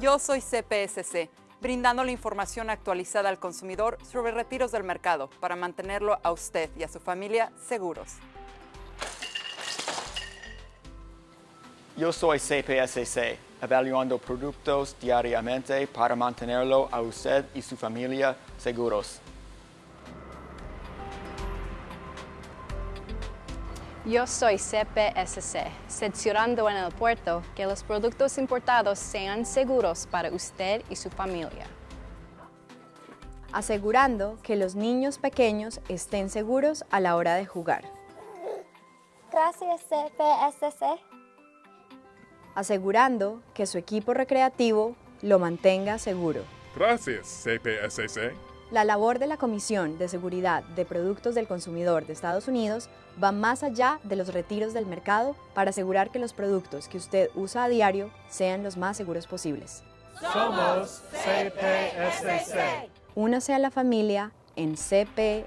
Yo soy CPSC, brindando la información actualizada al consumidor sobre retiros del mercado para mantenerlo a usted y a su familia seguros. Yo soy CPSC, evaluando productos diariamente para mantenerlo a usted y su familia seguros. Yo soy CPSC, cerciorando en el puerto que los productos importados sean seguros para usted y su familia. Asegurando que los niños pequeños estén seguros a la hora de jugar. Gracias CPSC. Asegurando que su equipo recreativo lo mantenga seguro. Gracias, CPSC. La labor de la Comisión de Seguridad de Productos del Consumidor de Estados Unidos va más allá de los retiros del mercado para asegurar que los productos que usted usa a diario sean los más seguros posibles. Somos CPSC. Únase a la familia en cpsc.gov.